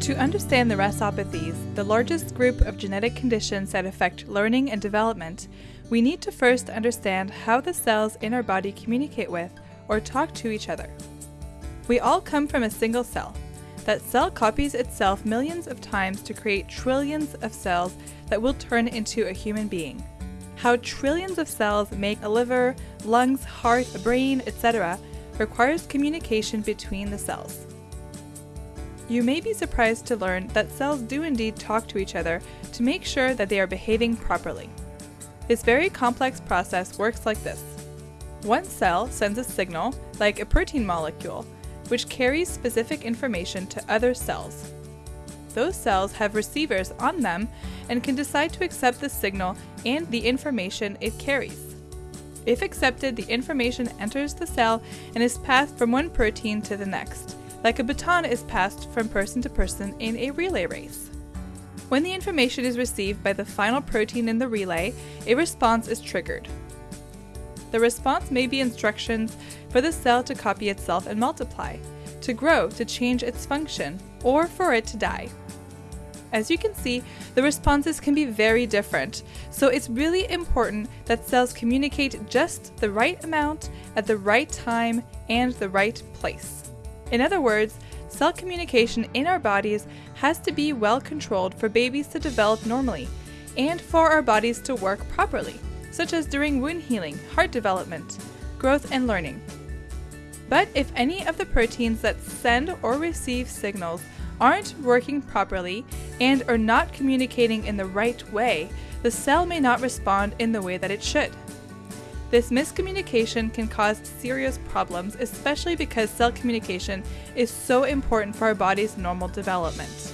To understand the RASopathies, the largest group of genetic conditions that affect learning and development, we need to first understand how the cells in our body communicate with or talk to each other. We all come from a single cell. That cell copies itself millions of times to create trillions of cells that will turn into a human being. How trillions of cells make a liver, lungs, heart, a brain, etc., requires communication between the cells. You may be surprised to learn that cells do indeed talk to each other to make sure that they are behaving properly. This very complex process works like this. One cell sends a signal, like a protein molecule, which carries specific information to other cells. Those cells have receivers on them and can decide to accept the signal and the information it carries. If accepted, the information enters the cell and is passed from one protein to the next like a baton is passed from person to person in a relay race. When the information is received by the final protein in the relay, a response is triggered. The response may be instructions for the cell to copy itself and multiply, to grow to change its function, or for it to die. As you can see, the responses can be very different, so it's really important that cells communicate just the right amount at the right time and the right place. In other words, cell communication in our bodies has to be well controlled for babies to develop normally and for our bodies to work properly, such as during wound healing, heart development, growth, and learning. But if any of the proteins that send or receive signals aren't working properly and are not communicating in the right way, the cell may not respond in the way that it should. This miscommunication can cause serious problems, especially because cell communication is so important for our body's normal development.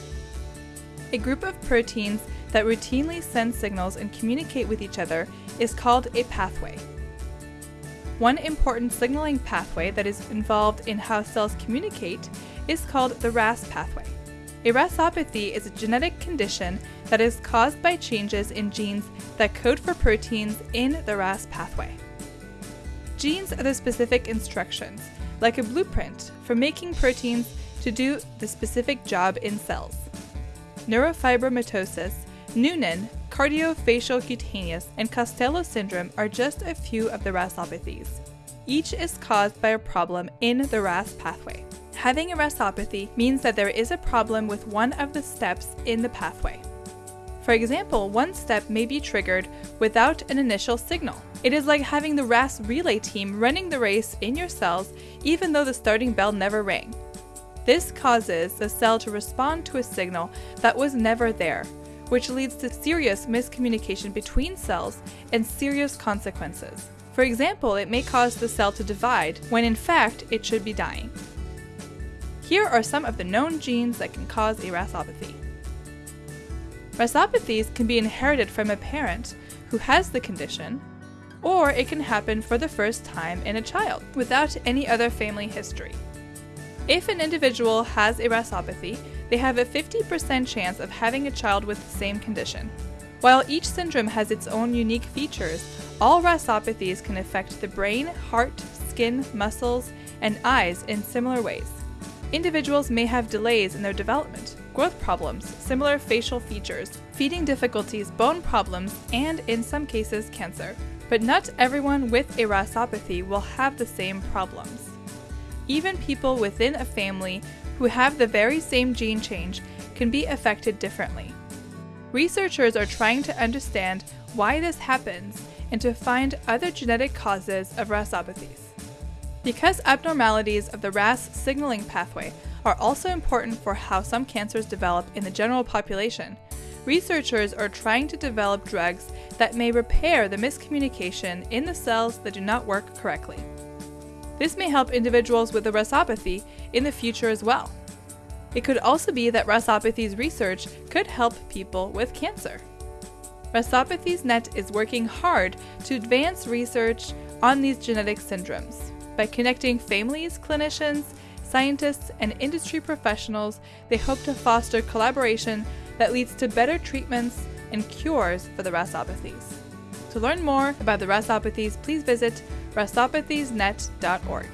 A group of proteins that routinely send signals and communicate with each other is called a pathway. One important signaling pathway that is involved in how cells communicate is called the RAS pathway. A RASopathy is a genetic condition that is caused by changes in genes that code for proteins in the RAS pathway. Genes are the specific instructions, like a blueprint for making proteins to do the specific job in cells. Neurofibromatosis, Noonan, cardiofaciocutaneous, and Costello syndrome are just a few of the RASopathies. Each is caused by a problem in the RAS pathway. Having a RASopathy means that there is a problem with one of the steps in the pathway. For example, one step may be triggered without an initial signal. It is like having the RAS relay team running the race in your cells even though the starting bell never rang. This causes the cell to respond to a signal that was never there, which leads to serious miscommunication between cells and serious consequences. For example, it may cause the cell to divide when in fact it should be dying. Here are some of the known genes that can cause a RASopathy. RASopathies can be inherited from a parent who has the condition, or it can happen for the first time in a child without any other family history. If an individual has a RASopathy, they have a 50% chance of having a child with the same condition. While each syndrome has its own unique features, all RASopathies can affect the brain, heart, skin, muscles, and eyes in similar ways. Individuals may have delays in their development, growth problems, similar facial features, feeding difficulties, bone problems, and in some cases, cancer. But not everyone with a RASopathy will have the same problems. Even people within a family who have the very same gene change can be affected differently. Researchers are trying to understand why this happens and to find other genetic causes of RASopathies. Because abnormalities of the RAS signaling pathway are also important for how some cancers develop in the general population. Researchers are trying to develop drugs that may repair the miscommunication in the cells that do not work correctly. This may help individuals with a RASopathy in the future as well. It could also be that RASopathies research could help people with cancer. RASopathies Net is working hard to advance research on these genetic syndromes by connecting families, clinicians, scientists, and industry professionals, they hope to foster collaboration that leads to better treatments and cures for the RASopathies. To learn more about the RASopathies, please visit rasopathieSnet.org.